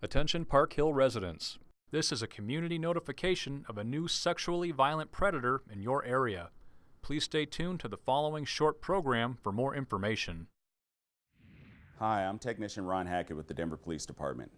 Attention Park Hill residents. This is a community notification of a new sexually violent predator in your area. Please stay tuned to the following short program for more information. Hi, I'm Technician Ron Hackett with the Denver Police Department.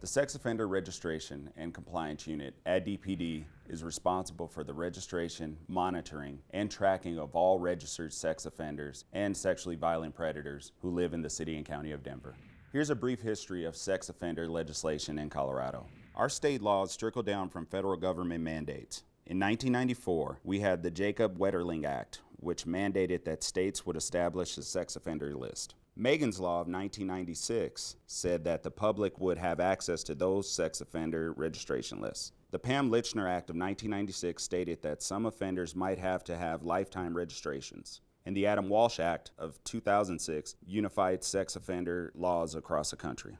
The Sex Offender Registration and Compliance Unit at DPD is responsible for the registration, monitoring, and tracking of all registered sex offenders and sexually violent predators who live in the City and County of Denver. Here's a brief history of sex offender legislation in Colorado. Our state laws trickle down from federal government mandates. In 1994, we had the Jacob Wetterling Act, which mandated that states would establish a sex offender list. Megan's Law of 1996 said that the public would have access to those sex offender registration lists. The Pam Lychner Act of 1996 stated that some offenders might have to have lifetime registrations and the Adam Walsh Act of 2006 unified sex offender laws across the country.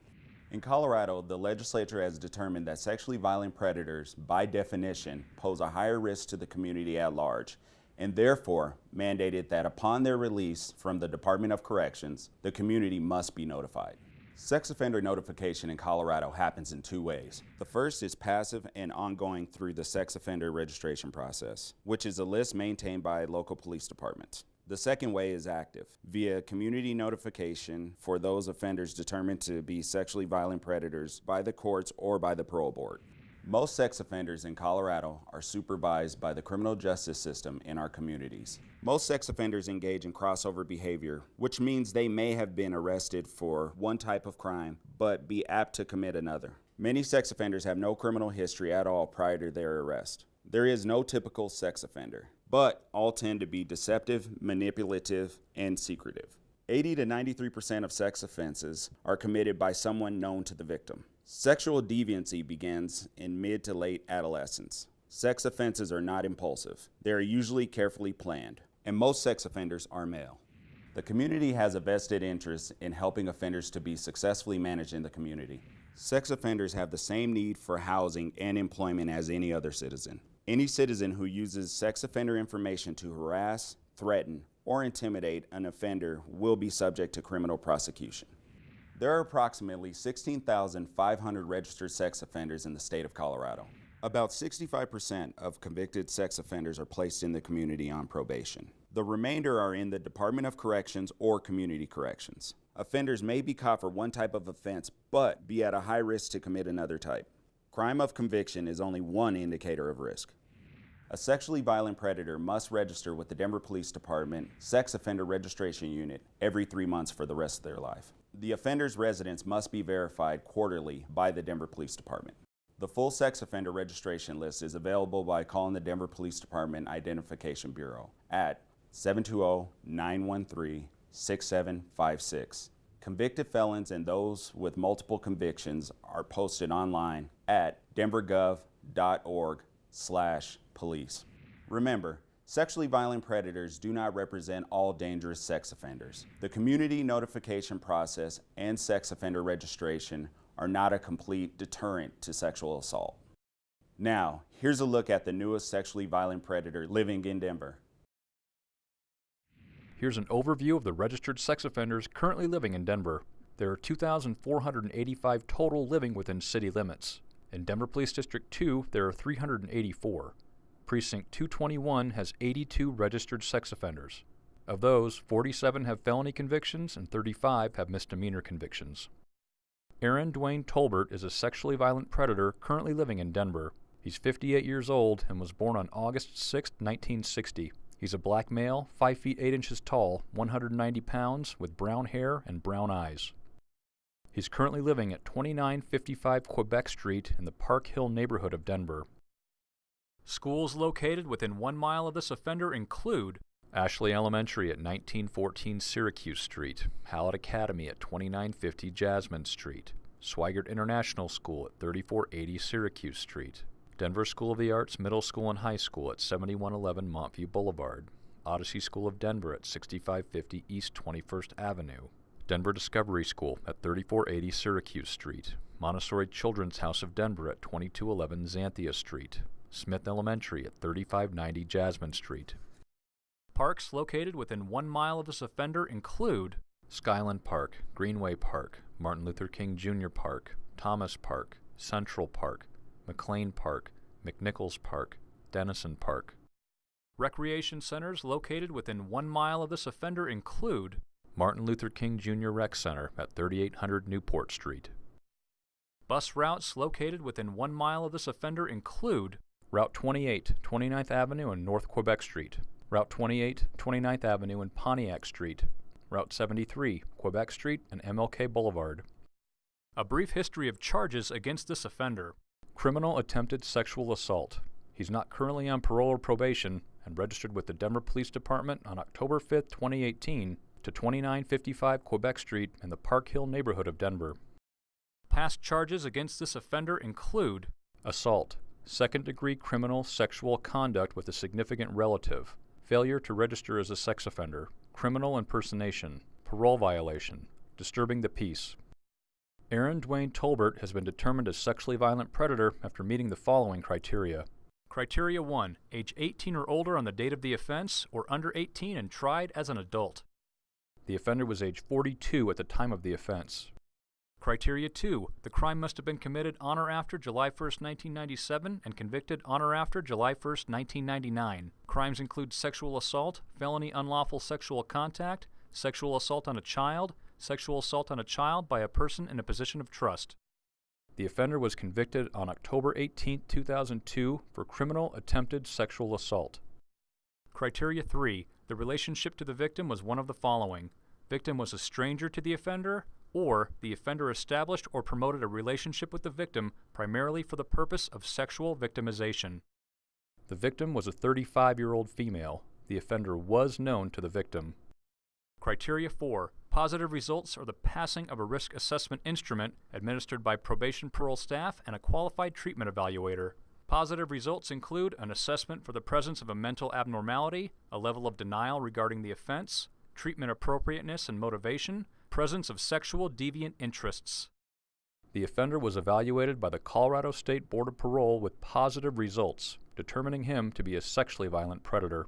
In Colorado, the legislature has determined that sexually violent predators, by definition, pose a higher risk to the community at large, and therefore mandated that upon their release from the Department of Corrections, the community must be notified. Sex offender notification in Colorado happens in two ways. The first is passive and ongoing through the sex offender registration process, which is a list maintained by local police departments. The second way is active, via community notification for those offenders determined to be sexually violent predators by the courts or by the parole board. Most sex offenders in Colorado are supervised by the criminal justice system in our communities. Most sex offenders engage in crossover behavior, which means they may have been arrested for one type of crime, but be apt to commit another. Many sex offenders have no criminal history at all prior to their arrest. There is no typical sex offender but all tend to be deceptive, manipulative, and secretive. 80 to 93% of sex offenses are committed by someone known to the victim. Sexual deviancy begins in mid to late adolescence. Sex offenses are not impulsive. They are usually carefully planned, and most sex offenders are male. The community has a vested interest in helping offenders to be successfully managed in the community. Sex offenders have the same need for housing and employment as any other citizen. Any citizen who uses sex offender information to harass, threaten, or intimidate an offender will be subject to criminal prosecution. There are approximately 16,500 registered sex offenders in the state of Colorado. About 65% of convicted sex offenders are placed in the community on probation. The remainder are in the Department of Corrections or Community Corrections. Offenders may be caught for one type of offense, but be at a high risk to commit another type. Crime of conviction is only one indicator of risk. A sexually violent predator must register with the Denver Police Department Sex Offender Registration Unit every three months for the rest of their life. The offender's residence must be verified quarterly by the Denver Police Department. The full sex offender registration list is available by calling the Denver Police Department Identification Bureau at 720-913-6756 Convicted felons and those with multiple convictions are posted online at denvergov.org slash police. Remember, sexually violent predators do not represent all dangerous sex offenders. The community notification process and sex offender registration are not a complete deterrent to sexual assault. Now, here's a look at the newest sexually violent predator living in Denver. Here's an overview of the registered sex offenders currently living in Denver. There are 2,485 total living within city limits. In Denver Police District 2, there are 384. Precinct 221 has 82 registered sex offenders. Of those, 47 have felony convictions and 35 have misdemeanor convictions. Aaron Dwayne Tolbert is a sexually violent predator currently living in Denver. He's 58 years old and was born on August 6, 1960. He's a black male, 5 feet 8 inches tall, 190 pounds, with brown hair and brown eyes. He's currently living at 2955 Quebec Street in the Park Hill neighborhood of Denver. Schools located within one mile of this offender include Ashley Elementary at 1914 Syracuse Street, Hallett Academy at 2950 Jasmine Street, Swigert International School at 3480 Syracuse Street, Denver School of the Arts Middle School and High School at 7111 Montview Boulevard, Odyssey School of Denver at 6550 East 21st Avenue, Denver Discovery School at 3480 Syracuse Street, Montessori Children's House of Denver at 2211 Xanthia Street, Smith Elementary at 3590 Jasmine Street. Parks located within one mile of this offender include Skyland Park, Greenway Park, Martin Luther King Jr. Park, Thomas Park, Central Park, McLean Park, McNichols Park, Dennison Park. Recreation centers located within one mile of this offender include Martin Luther King Jr. Rec Center at 3800 Newport Street. Bus routes located within one mile of this offender include Route 28, 29th Avenue and North Quebec Street, Route 28, 29th Avenue and Pontiac Street, Route 73, Quebec Street and MLK Boulevard. A brief history of charges against this offender. Criminal attempted sexual assault. He's not currently on parole or probation and registered with the Denver Police Department on October 5, 2018 to 2955 Quebec Street in the Park Hill neighborhood of Denver. Past charges against this offender include assault, second degree criminal sexual conduct with a significant relative, failure to register as a sex offender, criminal impersonation, parole violation, disturbing the peace. Aaron Dwayne Tolbert has been determined a sexually violent predator after meeting the following criteria. Criteria 1. Age 18 or older on the date of the offense, or under 18 and tried as an adult. The offender was age 42 at the time of the offense. Criteria 2. The crime must have been committed on or after July 1, 1997 and convicted on or after July 1, 1999. Crimes include sexual assault, felony unlawful sexual contact, sexual assault on a child, sexual assault on a child by a person in a position of trust. The offender was convicted on October 18, 2002 for criminal attempted sexual assault. Criteria 3. The relationship to the victim was one of the following. Victim was a stranger to the offender, or the offender established or promoted a relationship with the victim primarily for the purpose of sexual victimization. The victim was a 35 year old female. The offender was known to the victim. Criteria 4. Positive results are the passing of a risk assessment instrument administered by probation parole staff and a qualified treatment evaluator. Positive results include an assessment for the presence of a mental abnormality, a level of denial regarding the offense, treatment appropriateness and motivation, presence of sexual deviant interests. The offender was evaluated by the Colorado State Board of Parole with positive results, determining him to be a sexually violent predator.